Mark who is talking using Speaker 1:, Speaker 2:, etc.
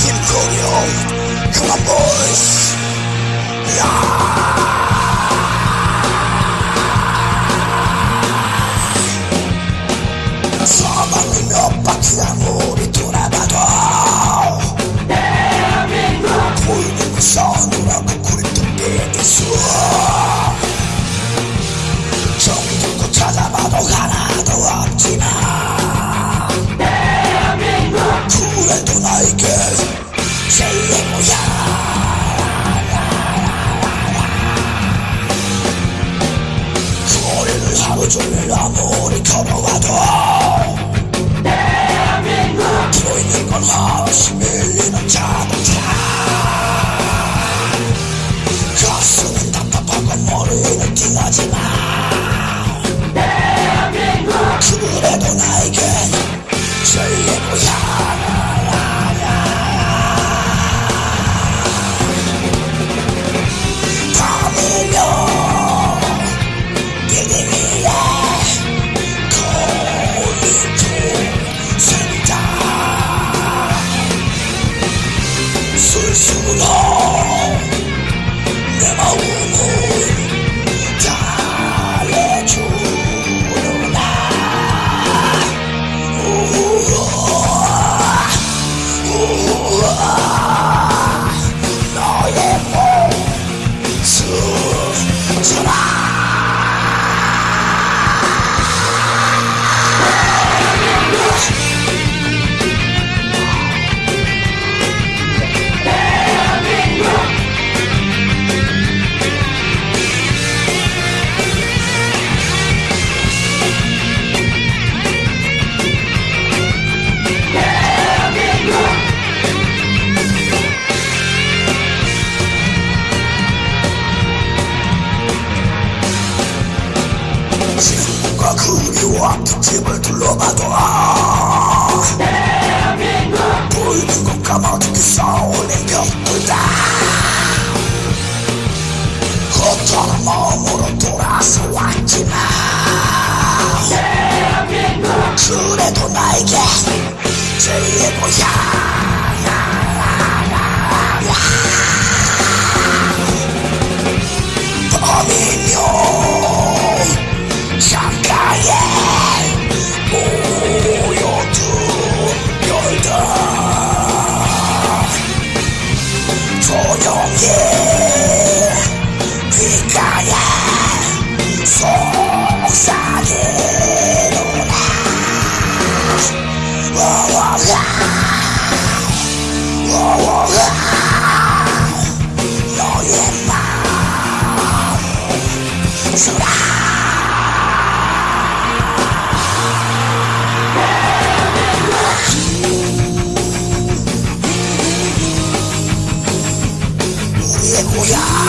Speaker 1: Kim Cody Come on, boys. Yeah. Oh. 그리워한 집을 둘러봐도 보이는 건 까마득히 쌓아올린 벽돌다. 어떤 마음으로 돌아서 왔지만 그래도 나에게 제일의 고향 조용히 귓가에 속삭이노라 와와와 와와와 너의 마음 Yeah.